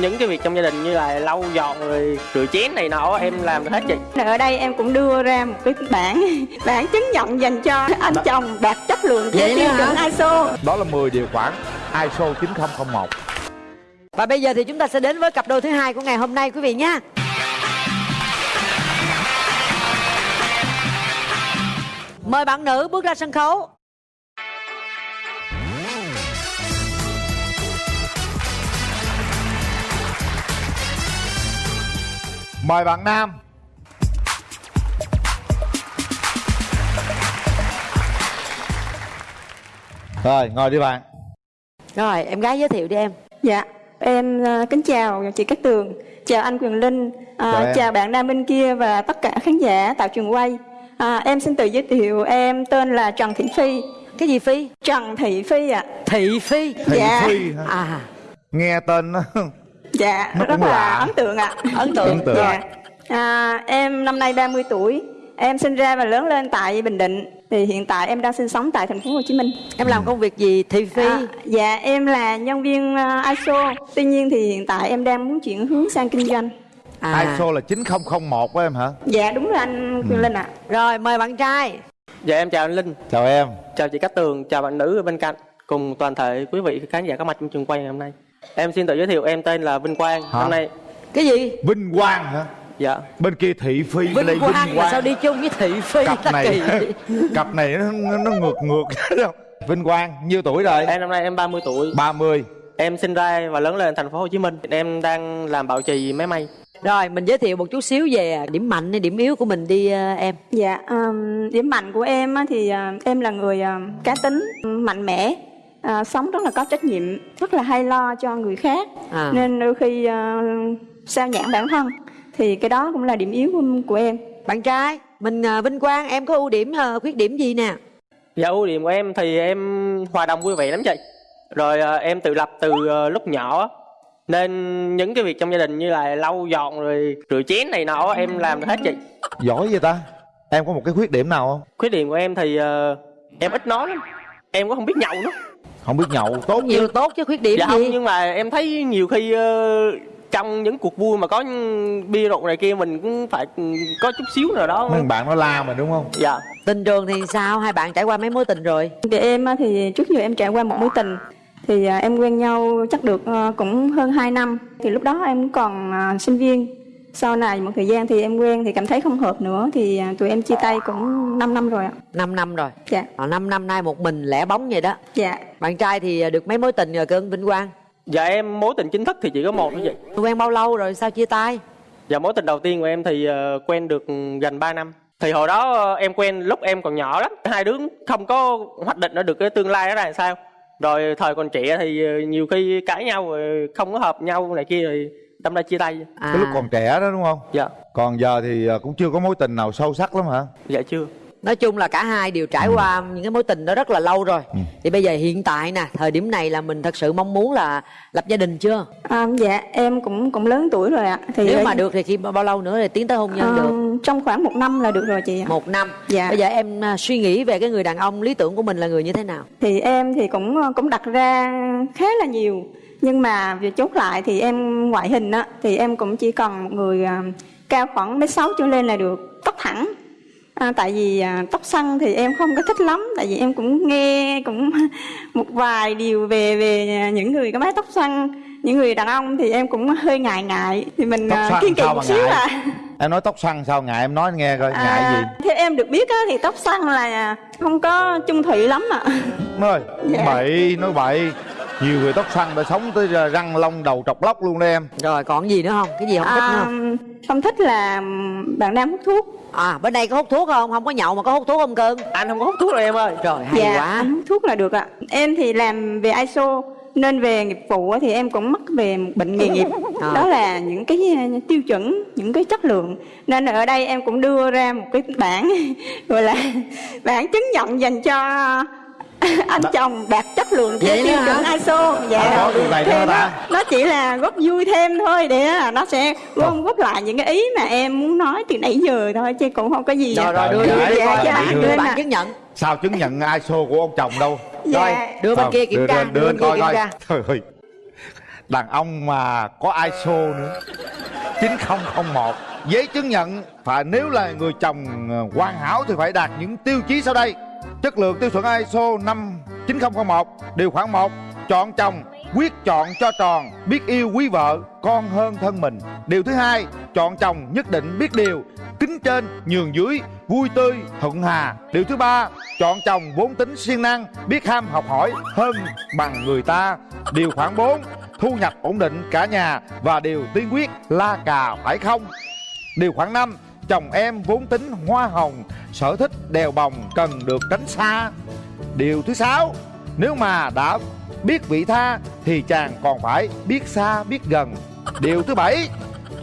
những cái việc trong gia đình như là lau dọn rồi rửa chén này nọ em làm được hết chị Ở đây em cũng đưa ra một cái bản bản chứng nhận dành cho anh chồng đạt chất lượng theo Vậy tiêu chuẩn? ISO. Đó là 10 điều khoản ISO 9001 Và bây giờ thì chúng ta sẽ đến với cặp đôi thứ hai của ngày hôm nay quý vị nhé. Mời bạn nữ bước ra sân khấu. Mời bạn Nam Rồi ngồi đi bạn Rồi, em gái giới thiệu đi em. Dạ, em ờ, kính chào chị Cát Tường, chào anh Quyền Linh, à, Chào bạn Nam bên kia và tất cả khán giả tại trường quay. À, em xin tự giới thiệu em tên là Trần Thị Phi. Cái gì Phi? Trần Thị Phi ạ. Thị Phi. Thị Dạ. Phi hả? À, Nghe tên nó Dạ, Nó rất là lạ. ấn tượng ạ. ấn tượng. Ấn tượng. Dạ. À, em năm nay 30 tuổi. Em sinh ra và lớn lên tại Bình Định. Thì hiện tại em đang sinh sống tại thành phố Hồ Chí Minh. Em làm công việc gì Thị Phi? À, dạ em là nhân viên ờ, ISO. Tuy nhiên thì hiện tại em đang muốn chuyển hướng sang kinh doanh. À. ISO là 9001 của em hả? Dạ đúng là anh Quyền Linh ạ. Rồi, mời bạn trai. dạ em chào anh linh Chào em chào chị Cát Tường chào bạn nữ ở bên cạnh cùng toàn thể quý vị khán giả có mặt trong trường quay ngày hôm nay em xin tự giới thiệu em tên là Vinh Quang Hả? hôm nay Cái gì? Vinh Quang hả? dạ Bên kia Thị Phi bên đây Vinh Quang sao đi chung với Thị Phi? Cặp này kỳ. Cặp này nó, nó, ngược ngược? Vinh Quang nhiêu tuổi rồi? em năm nay em 30 tuổi 30 em sinh ra và lớn lên thành phố Hồ Chí Minh em đang làm bảo trì máy may Rồi, mình giới thiệu một chút xíu về điểm mạnh hay điểm yếu của mình đi ờ, em. Dạ, ừm, điểm mạnh của em á thì à, em là người à, cá tính, mạnh mẽ, à, sống rất là có trách nhiệm, rất là hay lo cho người khác. À. Nên đôi khi à, sao nhãn bản thân thì cái đó cũng là điểm yếu của, của em. Bạn trai, mình ờ, Vinh Quang em có ưu điểm ờ, khuyết điểm gì nè? Dạ ưu điểm của em thì em hòa đồng vui vẻ lắm chị Rồi à, em tự lập từ à, lúc nhỏ. Nên những cái việc trong gia đình như là lau dọn rồi rửa chén này nọ em làm được hết chị Giỏi vậy ta? Em có một cái khuyết điểm nào không? Khuyết điểm của em thì à, em ít nói lắm Em cũng không biết nhậu nữa Không biết nhậu tốt Nhiều chứ tốt chứ khuyết điểm Dạ không gì? nhưng mà em thấy nhiều khi ờ, trong những cuộc vui mà có bia rượu này kia mình cũng phải có chút xíu nào đó Mấy bạn nó la mình đúng không? Dạ Tình trường thì sao? Hai bạn trải qua mấy mối tình rồi? Thì em á thì trước giờ em trải qua một mối tình thì à, em quen nhau chắc được à, cũng hơn 2 năm. Thì lúc đó em còn à, sinh viên. Sau này một thời gian thì em quen thì cảm thấy không hợp nữa thì à, tụi em chia tay cũng 5 năm rồi ạ. 5 năm rồi. Dạ. Ờ, 5 năm nay một mình lẻ bóng vậy đó. Dạ. Bạn trai thì ờ, được mấy mối tình rồi cưng Vinh Quang? Dạ em mối tình chính thức thì chỉ có một thôi chị Quen bao lâu rồi sao chia tay? Dạ mối tình đầu tiên của em thì ờ, quen được gần 3 năm Thì hồi đó ờ, em quen lúc em còn nhỏ lắm Hai đứa không có hoạch định ra được cái tương lai đó là sao Rồi thời còn trẻ thì ờ, nhiều khi cãi nhau rồi không có hợp nhau này kia rồi đâm ra chia tay À, Cái lúc còn trẻ đó đúng không? Dạ Còn giờ thì à, cũng chưa có mối tình nào sâu sắc lắm hả? dạ chưa Nói chung là cả hai đều trải qua những cái mối tình đó rất là lâu rồi. Ừ. Thì bây giờ hiện tại nè, thời điểm này là mình thật sự mong muốn là lập gia đình chưa? À, dạ em cũng cũng lớn tuổi rồi ạ. Thì Nếu mà được thì khi bao lâu nữa thì tiến tới hôn nhân Ờ, được? Trong khoảng một năm là được rồi chị ạ. Một năm. Dạ. Bây giờ em à, suy nghĩ về cái người đàn ông lý tưởng của mình là người như thế nào? Thì em thì cũng cũng đặt ra khá là nhiều nhưng mà việc chốt lại thì em ngoại hình á thì em cũng chỉ cần một người à, cao khoảng mét sáu trở lên là được tóc thẳng. À, tại vì à, tóc xăn thì em không có thích lắm tại vì em cũng nghe cũng một vài điều về về những người có mái tóc xoăn những người đàn ông thì em cũng hơi ngại ngại. Thì mình Tóc à, kiên kỵ một xíu ngại? à. Em nói tóc xoăn sao ngại? Em nói nghe coi ngại gì? theo em được biết á, thì tóc xoăn là không có chung thủy lắm ạ. Nói Dạ. bậy nói bậy Nhiều người tóc xoăn đã sống tới răng lông đầu trọc lóc luôn đó em Rồi còn gì nữa không? Cái gì không thích nữa À, không? không thích là bạn nam hút thuốc À bên đây có hút thuốc không? Không có nhậu mà có hút thuốc không cưng? Anh không có hút thuốc rồi em ơi Rồi hay dạ quá. anh hút thuốc là được ạ em thì làm về ISO nên về nghiệp vụ thì em cũng mắc về một bệnh nghề nghiệp À. đó là những cái uh, tiêu chuẩn những cái chất lượng nên ở đây em cũng đưa ra một cái bản gọi là bản chứng nhận dành cho anh chồng đạt chất lượng theo tiêu chuẩn? ISO. Dạ. Nữa Thì hả nó, ta? nó chỉ là góp vui thêm thôi để là nó sẽ gom góp lại những cái ý mà em muốn nói từ nãy giờ thôi chứ cũng không có gì Rồi rồi đưa Dạ, đưa, dạ, đưa, dạ, đưa, đưa đưa lên bản ạ. chứng nhận. Sao chứng nhận ISO của ông chồng đâu? Rồi dạ đưa bên kia kiểm đưa tra, đưa đưa kia coi kiểm coi. tra. Trời ơi. Đàn ông mà có ISO nữa. 9001 giấy chứng nhận. Phải nếu là người chồng ờ, hoàn hảo thì phải đạt những tiêu chí sau đây chất lượng tiêu chuẩn ISO 5 9001 điều khoản 1 chọn chồng, quyết chọn cho tròn, biết yêu quý vợ, con hơn thân mình. Điều thứ hai, chọn chồng nhất định biết điều, kính trên, nhường dưới, vui tươi, thuận hà. Điều thứ ba, chọn chồng vốn tính siêng năng, biết ham học hỏi hơn bằng người ta. Điều khoản 4 thu nhập ổn định cả nhà và điều tiên quyết la cà phải không? Điều khoản 5 chồng em vốn tính hoa hồng, sở thích đèo bồng cần được tránh xa. Điều thứ sáu, nếu mà đã biết vị tha thì chàng còn phải biết xa, biết gần. Điều thứ bảy,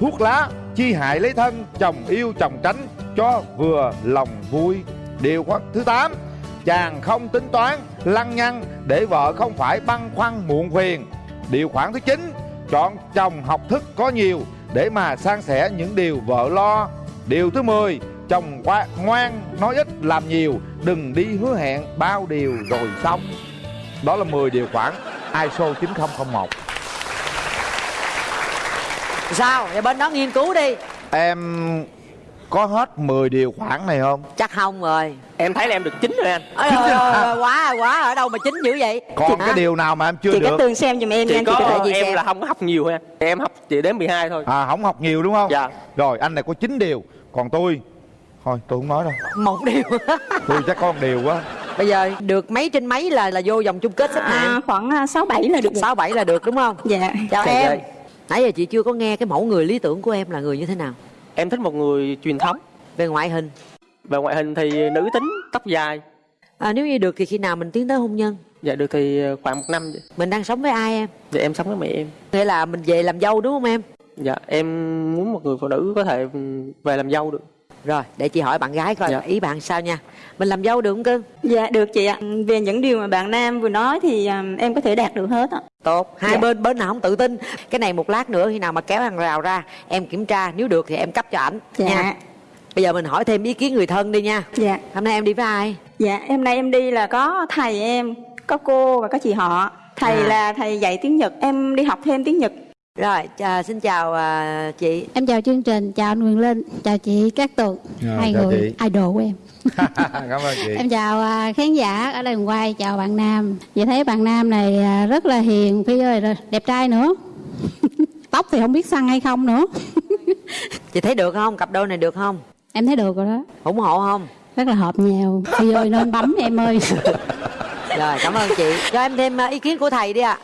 thuốc lá chi hại lấy thân, chồng yêu chồng tránh cho vừa lòng vui. Điều khoản thứ tám, chàng không tính toán, lăng nhăng để vợ không phải băn khoăn muộn phiền. Điều khoản thứ chín, chọn chồng học thức có nhiều để mà san sẻ những điều vợ lo điều thứ 10 chồng qua ngoan nói ít làm nhiều. Đừng đi hứa hẹn bao điều rồi xong. Đó là 10 điều khoản ISO 9001 sao? Vậy bên đó nghiên cứu đi. Em có hết 10 điều khoản này không? chắc không rồi em thấy là em được chín rồi anh Ôi, ôi, ôi, quá rồi, quá rồi. ở đâu mà chính dữ vậy Còn Hả? cái điều nào mà em chưa chị được? Tường xem giùm em nha chỉ anh chị có gì em xem? là không có học nhiều thôi anh em học chỉ đến 12 thôi À không học nhiều đúng không? Dạ. Rồi anh này có 9 điều Còn tôi Thôi tôi không nói đâu một điều Tôi chắc có một điều quá bây giờ được mấy trên mấy là là vô vòng chung kết xếp à, hạng khoảng à, sáu bảy là được sáu bảy là được đúng không dạ chào Trời em ơi. nãy giờ chị chưa có nghe cái mẫu người lý tưởng của em là người như thế nào em thích một người truyền thống. Về ngoại hình. Về ngoại hình thì nữ tính tóc dài. À, nếu như được thì khi nào mình tiến tới hôn nhân? Dạ được thì khoảng một năm vậy. mình đang sống với ai em? Dạ em sống với mẹ em. Nghĩa là mình về làm dâu đúng không em? Dạ em muốn một người phụ nữ có thể về làm dâu được. Rồi để chị hỏi bạn gái coi Dạ. ý bạn sao nha? Mình làm dâu được không cưng? Dạ được chị ạ. Về những điều mà bạn nam vừa nói thì à, em có thể đạt được hết ạ tốt. Hai Dạ. bên bên nào không tự tin? Cái này một lát nữa khi nào mà kéo hàng rào ra em kiểm tra nếu được thì em cấp cho ảnh dạ. nha. Bây giờ mình hỏi thêm ý kiến người thân đi nha. Dạ. Hôm nay em đi với ai? Dạ em nay em đi là có thầy em có cô và có chị họ. Thầy À. là thầy dạy tiếng nhật em đi học thêm tiếng nhật rồi chà, xin chào à, chị Em chào chương trình, chào anh Quyền Linh, chào chị Cát Tường, Dạ, hai chào người chị. idol của em. Cảm ơn chị Em chào à, khán giả ở đây quay, chào bạn Nam. Chị thấy bạn Nam này à, rất là hiền, Phi ơi, rồi đẹp trai nữa. Tóc thì không biết săn hay không nữa. chị thấy được không cặp đôi này được không em thấy được rồi đó, ủng hộ không rất là hợp nhau. Phi ơi nên bấm em ơi. rồi cảm ơn chị cho em thêm à, ý kiến của thầy đi ạ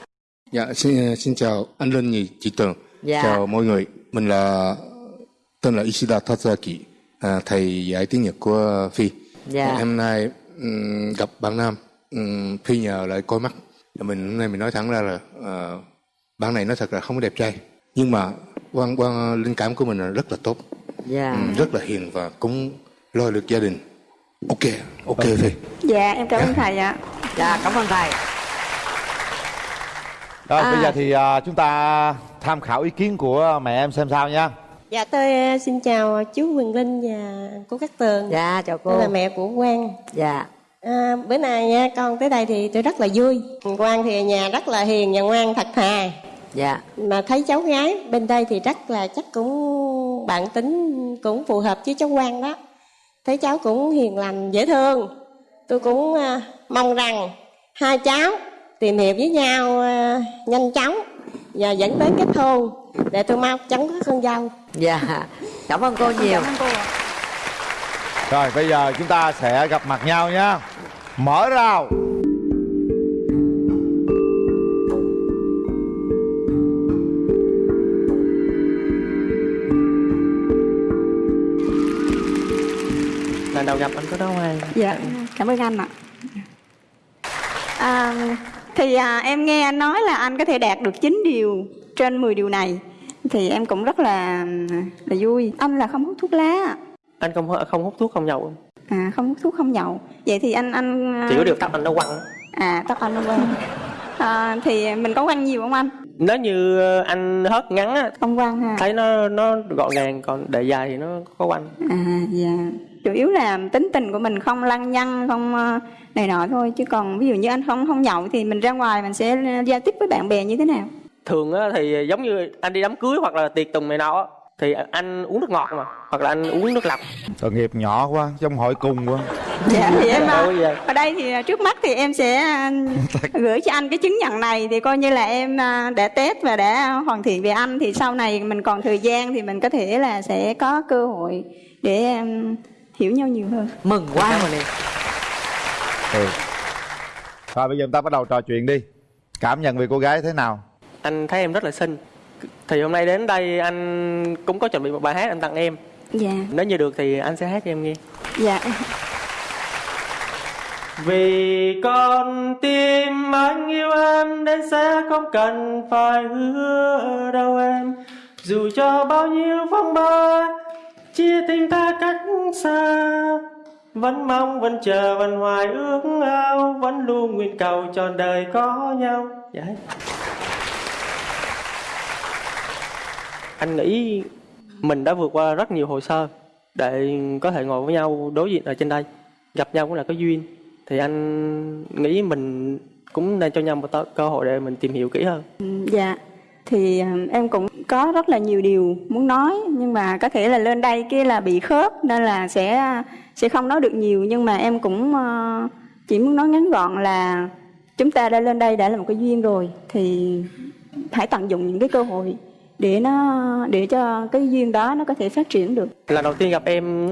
Dạ, xin, xin chào anh Linh và chị Tường. Dạ. Chào mọi người. Mình là tên là Ishida Tatsaki, à, thầy dạy tiếng Nhật của Phi. Dạ. Hôm nay gặp bạn Nam, Phi nhờ lại coi mắt. Và Mình hôm nay mình nói thẳng ra là ờ, bạn này nói thật là không có đẹp trai. Nhưng mà quan quan linh cảm của mình là rất là tốt, dạ Ừm, rất là hiền và cũng lo được gia đình. Ok, ok Phi. dạ em cảm ơn thầy ạ dạ cảm ơn thầy Rồi À. bây giờ thì à, chúng ta tham khảo ý kiến của mẹ em xem sao nha Dạ tôi ờ, xin chào chú Quyền Linh và cô Cát Tường. dạ chào Tôi cô là mẹ của Quang. dạ À, bữa nay nha con tới đây thì tôi rất là vui. Quang thì ở nhà rất là hiền và ngoan thật thà. dạ Mà thấy cháu gái bên đây thì rất là chắc cũng bạn tính cũng phù hợp với cháu Quang đó. Thấy cháu cũng hiền lành dễ thương. Tôi cũng à, mong rằng hai cháu tìm hiểu với nhau à, nhanh chóng và dẫn tới kết hôn để tôi mau chóng có con dâu. dạ cảm ơn cô nhiều. Rồi bây giờ chúng ta sẽ gặp mặt nhau nha. Mở rào. Lần đầu gặp anh có đó ai dạ cảm ơn anh ạ. À, thì à, em nghe anh nói là anh có thể đạt được 9 điều trên 10 điều này. Thì em cũng rất là là vui. Anh là không hút thuốc lá ạ. anh không không hút thuốc không nhậu. À không hút thuốc không nhậu. Vậy thì anh anh chỉ có điều tóc anh nó quăng. à tóc anh nó quăng. À, thì mình có quăng nhiều không anh nếu như anh hớt ngắn á không quăng ha. thấy nó nó gọn gàng còn để dài thì nó có quanh à dạ. Chủ yếu là tính tình của mình không lăng nhăng không ờ, này nọ thôi. Chứ còn ví dụ như anh không không nhậu thì mình ra ngoài mình sẽ giao tiếp với bạn bè như thế nào? Thường á thì giống như anh đi đám cưới hoặc là tiệc tùng này nọ á, thì anh uống nước ngọt mà hoặc là anh uống nước lọc. Tội nghiệp nhỏ quá trong hội cùng quá. Dạ thì em Đâu à, ở đây thì trước mắt thì em sẽ à, gửi cho anh cái chứng nhận này thì coi như là em à, đã test và đã hoàn thiện về anh. Thì sau này mình còn thời gian thì mình có thể là sẽ có cơ hội để em hiểu nhau nhiều hơn. Mừng quá. Ơn em. ừ. rồi bây giờ chúng ta bắt đầu trò chuyện đi. Cảm nhận về cô gái thế nào? Anh thấy em rất là xinh thì hôm nay đến đây anh cũng có chuẩn bị một bài hát anh tặng em. Dạ. Nếu như được thì anh sẽ hát cho em nghe. Dạ. Vì con tim anh yêu em đến sẽ không cần phải hứa đâu em. Dù cho bao nhiêu phong ba chia tình ta cách xa. Vẫn mong, vẫn chờ, vẫn hoài ước ao Vẫn luôn nguyện cầu trọn đời có nhau. Dạ hết. Anh nghĩ mình đã vượt qua rất nhiều hồ sơ để có thể ngồi với nhau đối diện ở trên đây. Gặp nhau cũng là có duyên. Thì anh nghĩ mình cũng nên cho nhau một cơ hội để mình tìm hiểu kỹ hơn. Dạ. Thì ờ, em cũng có rất là nhiều điều muốn nói, nhưng mà có thể là lên đây kia là bị khớp, nên là sẽ sẽ không nói được nhiều. Nhưng mà em cũng ờ, chỉ muốn nói ngắn gọn là chúng ta đã lên đây đã là một cái duyên rồi, thì hãy tận dụng những cái cơ hội để nó để cho cái duyên đó nó có thể phát triển được. Lần đầu tiên gặp em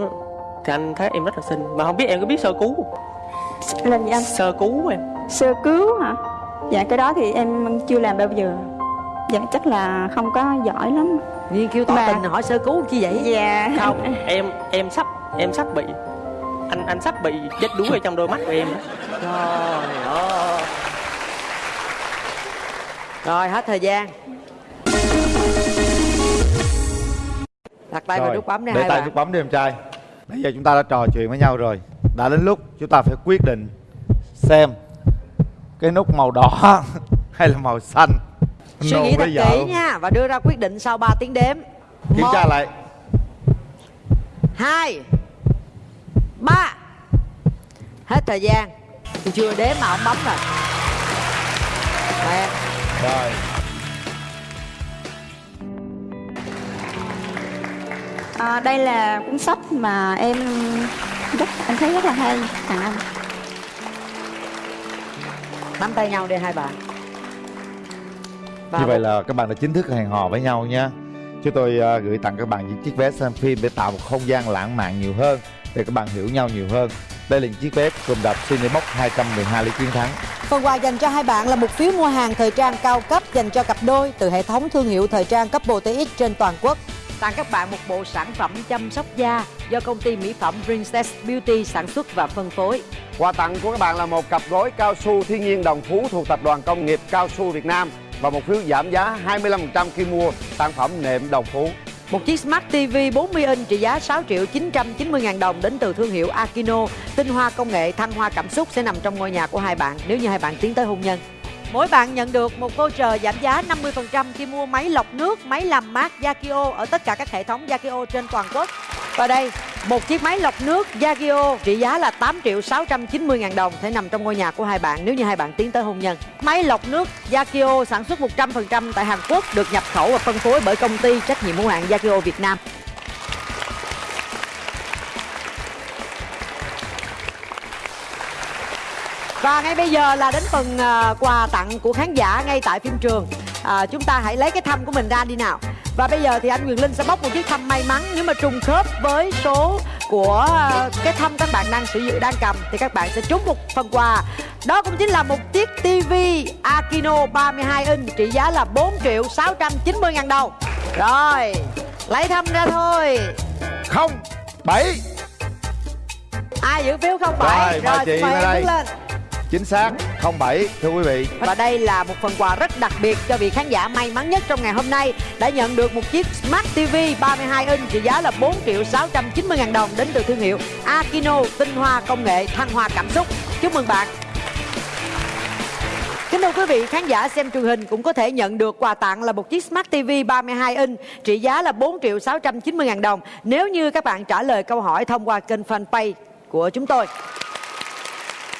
thì anh thấy em rất là xinh. Mà không biết em có biết sơ cứu lên gì anh? Sơ cứu em. Sơ cứu hả? Dạ cái đó thì em chưa làm bao giờ. Dạ chắc là không có giỏi lắm. Nghiên cứu tỏ Mà- tình hỏi sơ cứu chi vậy? Dạ. Không em em sắp em sắp bị anh anh sắp bị chết đuối ở trong đôi mắt của em đó. Trời ơi. Rồi hết thời gian Đặt tay vào Rồi, nút bấm đi để hai tay bạn. nút bấm đi em trai. Bây giờ chúng ta đã trò chuyện với nhau rồi. Đã đến lúc chúng ta phải quyết định xem cái nút màu đỏ hay là màu xanh. Suy Nôn nghĩ thật kỹ nha Và đưa ra quyết định sau 3 tiếng đếm. Kiểm tra lại. hai ba. Hết thời gian. Chưa đếm mà ông bấm rồi. Rồi À, đây là cuốn sách mà em rất anh thấy rất là hay tặng anh. Nắm tay nhau đi hai bạn. Và như vậy là các bạn đã chính thức hẹn hò với nhau nha. Chúng tôi à, gửi tặng các bạn những chiếc vé xem phim để tạo một không gian lãng mạn nhiều hơn để các bạn hiểu nhau nhiều hơn. Đây là những chiếc vé cùng đập Cinebox 212 lý chiến thắng. Phần quà dành cho hai bạn là một phiếu mua hàng thời trang cao cấp dành cho cặp đôi từ hệ thống thương hiệu thời trang Couple TX trên toàn quốc. Tặng các bạn một bộ sản phẩm chăm sóc da do công ty mỹ phẩm Princess Beauty sản xuất và phân phối. Quà tặng của các bạn là một cặp gối cao su thiên nhiên đồng phú thuộc tập đoàn công nghiệp cao su Việt Nam và một phiếu giảm giá 25% khi mua sản phẩm nệm đồng phú. Một chiếc Smart TV 40 inch trị giá 6 triệu 990 ngàn đồng đến từ thương hiệu Akino. Tinh hoa công nghệ thăng hoa cảm xúc sẽ nằm trong ngôi nhà của hai bạn nếu như hai bạn tiến tới hôn nhân. Mỗi bạn nhận được một voucher giảm giá 50% khi mua máy lọc nước, máy làm mát Yakio ở tất cả các hệ thống Yakio trên toàn quốc. Và đây, một chiếc máy lọc nước Yagio trị giá là 8 triệu 690 ngàn đồng sẽ nằm trong ngôi nhà của hai bạn nếu như hai bạn tiến tới hôn nhân. Máy lọc nước Yagio sản xuất 100% tại Hàn Quốc được nhập khẩu và phân phối bởi công ty trách nhiệm hữu hạn Yagio Việt Nam. Và ngay bây giờ là đến phần à, quà tặng của khán giả ngay tại phim trường. À, Chúng ta hãy lấy cái thăm của mình ra đi nào. Và bây giờ thì anh Quyền Linh sẽ bóc một chiếc thăm may mắn Nếu mà trùng khớp với số của à, cái thăm các bạn đang sử dụng đang cầm Thì các bạn sẽ trúng một phần quà. Đó cũng chính là một chiếc TV Akino 32 inch trị giá là 4 triệu 690 ngàn đồng. Rồi, lấy thăm ra thôi. Không bảy. Ai giữ phiếu không? Bảy. Rồi, mời chị mời em lên chính xác không bảy thưa quý vị Và đây là một phần quà rất đặc biệt cho vị khán giả may mắn nhất trong ngày hôm nay đã nhận được một chiếc Smart TV 32 inch trị giá là 4 triệu 690 ngàn đồng đến từ thương hiệu Akino tinh hoa công nghệ thăng hoa cảm xúc. Chúc mừng bạn. Kính thưa quý vị, khán giả xem truyền hình cũng có thể nhận được quà tặng là một chiếc Smart TV 32 inch trị giá là 4 triệu 690 ngàn đồng nếu như các bạn trả lời câu hỏi thông qua kênh fanpage của chúng tôi.